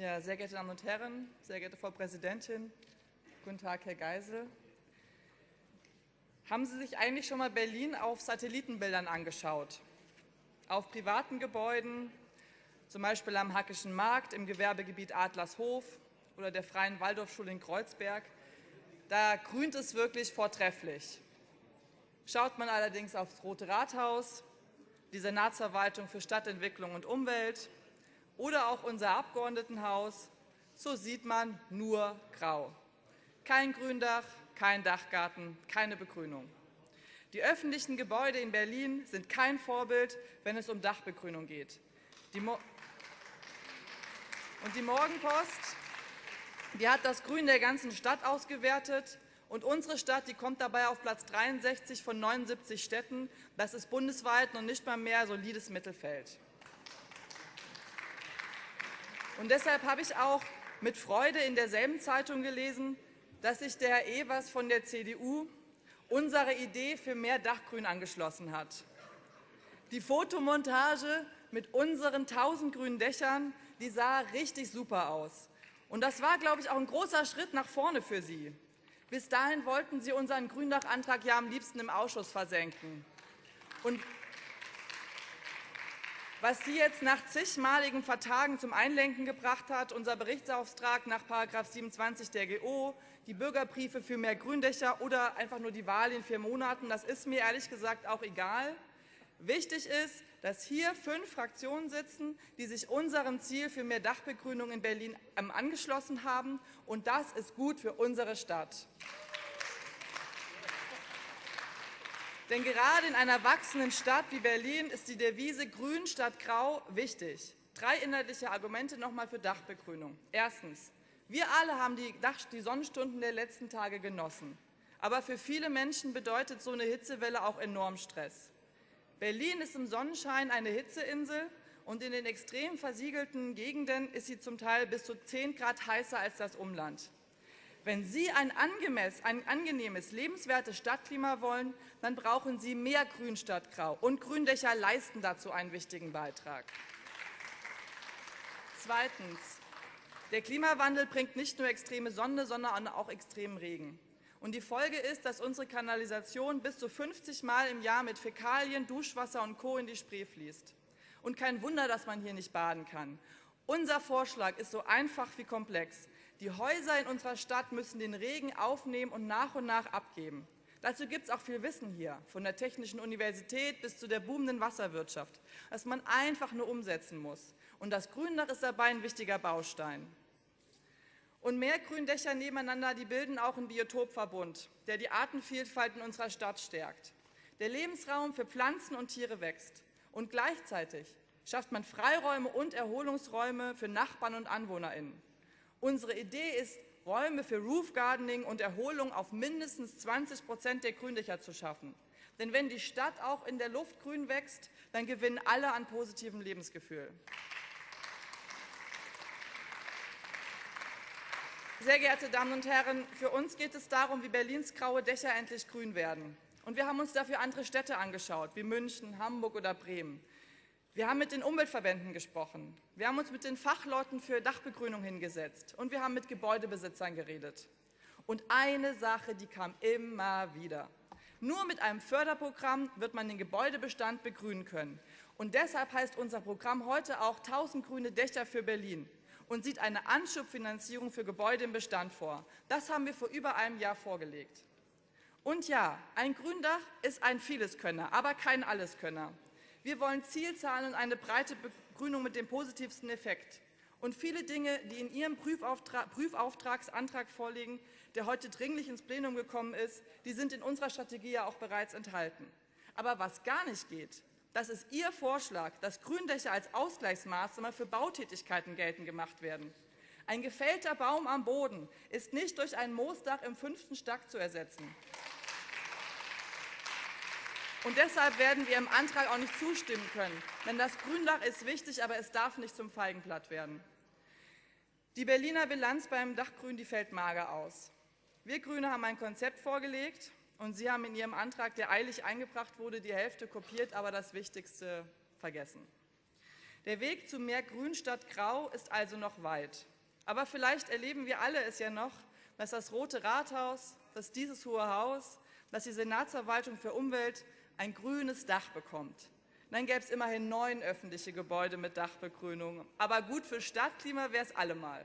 Ja, sehr geehrte Damen und Herren, sehr geehrte Frau Präsidentin, guten Tag, Herr Geisel. Haben Sie sich eigentlich schon mal Berlin auf Satellitenbildern angeschaut? Auf privaten Gebäuden, zum Beispiel am Hackischen Markt, im Gewerbegebiet Adlershof oder der Freien Waldorfschule in Kreuzberg, da grünt es wirklich vortrefflich. Schaut man allerdings aufs Rote Rathaus, die Senatsverwaltung für Stadtentwicklung und Umwelt oder auch unser Abgeordnetenhaus, so sieht man nur grau. Kein Gründach, kein Dachgarten, keine Begrünung. Die öffentlichen Gebäude in Berlin sind kein Vorbild, wenn es um Dachbegrünung geht. Die und die Morgenpost die hat das Grün der ganzen Stadt ausgewertet. Und unsere Stadt die kommt dabei auf Platz 63 von 79 Städten. Das ist bundesweit noch nicht mal mehr solides Mittelfeld. Und deshalb habe ich auch mit Freude in derselben Zeitung gelesen, dass sich der Herr Evers von der CDU unsere Idee für mehr Dachgrün angeschlossen hat. Die Fotomontage mit unseren 1000 grünen Dächern, die sah richtig super aus. Und das war, glaube ich, auch ein großer Schritt nach vorne für Sie. Bis dahin wollten Sie unseren Gründachantrag ja am liebsten im Ausschuss versenken. Und was Sie jetzt nach zigmaligen Vertagen zum Einlenken gebracht hat, unser Berichtsauftrag nach § 27 der GO, die Bürgerbriefe für mehr Gründächer oder einfach nur die Wahl in vier Monaten, das ist mir ehrlich gesagt auch egal. Wichtig ist, dass hier fünf Fraktionen sitzen, die sich unserem Ziel für mehr Dachbegrünung in Berlin ähm, angeschlossen haben. Und das ist gut für unsere Stadt. Denn gerade in einer wachsenden Stadt wie Berlin ist die Devise Grün statt Grau wichtig. Drei inhaltliche Argumente noch einmal für Dachbegrünung. Erstens. Wir alle haben die, Sonnenstunden der letzten Tage genossen. Aber für viele Menschen bedeutet so eine Hitzewelle auch enorm Stress. Berlin ist im Sonnenschein eine Hitzeinsel und in den extrem versiegelten Gegenden ist sie zum Teil bis zu 10 Grad heißer als das Umland. Wenn Sie ein, ein angenehmes, lebenswertes Stadtklima wollen, dann brauchen Sie mehr Grün statt Grau. Und Gründächer leisten dazu einen wichtigen Beitrag. Zweitens. Der Klimawandel bringt nicht nur extreme Sonne, sondern auch extremen Regen. Und die Folge ist, dass unsere Kanalisation bis zu 50 Mal im Jahr mit Fäkalien, Duschwasser und Co. in die Spree fließt. Und kein Wunder, dass man hier nicht baden kann. Unser Vorschlag ist so einfach wie komplex. Die Häuser in unserer Stadt müssen den Regen aufnehmen und nach und nach abgeben. Dazu gibt es auch viel Wissen hier, von der Technischen Universität bis zu der boomenden Wasserwirtschaft, das man einfach nur umsetzen muss. Und das Gründach ist dabei ein wichtiger Baustein. Und mehr Gründächer nebeneinander, die bilden auch einen Biotopverbund, der die Artenvielfalt in unserer Stadt stärkt. Der Lebensraum für Pflanzen und Tiere wächst. Und gleichzeitig schafft man Freiräume und Erholungsräume für Nachbarn und AnwohnerInnen. Unsere Idee ist, Räume für Roof Gardening und Erholung auf mindestens 20 Prozent der Gründächer zu schaffen. Denn wenn die Stadt auch in der Luft grün wächst, dann gewinnen alle an positivem Lebensgefühl. Sehr geehrte Damen und Herren, für uns geht es darum, wie Berlins graue Dächer endlich grün werden. Und wir haben uns dafür andere Städte angeschaut, wie München, Hamburg oder Bremen. Wir haben mit den Umweltverbänden gesprochen. Wir haben uns mit den Fachleuten für Dachbegrünung hingesetzt und wir haben mit Gebäudebesitzern geredet. Und eine Sache, die kam immer wieder. Nur mit einem Förderprogramm wird man den Gebäudebestand begrünen können. Und deshalb heißt unser Programm heute auch 1000 grüne Dächer für Berlin und sieht eine Anschubfinanzierung für Gebäude im Bestand vor. Das haben wir vor über einem Jahr vorgelegt. Und ja, ein Gründach ist ein Vieleskönner, aber kein Alleskönner. Wir wollen Zielzahlen und eine breite Begrünung mit dem positivsten Effekt. Und viele Dinge, die in Ihrem Prüfauftrag, Prüfauftragsantrag vorliegen, der heute dringlich ins Plenum gekommen ist, die sind in unserer Strategie ja auch bereits enthalten. Aber was gar nicht geht, das ist Ihr Vorschlag, dass Gründächer als Ausgleichsmaßnahme für Bautätigkeiten geltend gemacht werden. Ein gefällter Baum am Boden ist nicht durch ein Moosdach im fünften Stock zu ersetzen. Und deshalb werden wir im Antrag auch nicht zustimmen können. Denn das Gründach ist wichtig, aber es darf nicht zum Feigenblatt werden. Die Berliner Bilanz beim Dachgrün die fällt mager aus. Wir Grüne haben ein Konzept vorgelegt, und Sie haben in Ihrem Antrag, der eilig eingebracht wurde, die Hälfte kopiert, aber das Wichtigste vergessen. Der Weg zu mehr Grün statt Grau ist also noch weit. Aber vielleicht erleben wir alle es ja noch, dass das Rote Rathaus, dass dieses Hohe Haus, dass die Senatsverwaltung für Umwelt ein grünes Dach bekommt. Dann gäbe es immerhin neun öffentliche Gebäude mit Dachbegrünung. Aber gut für Stadtklima wäre es allemal.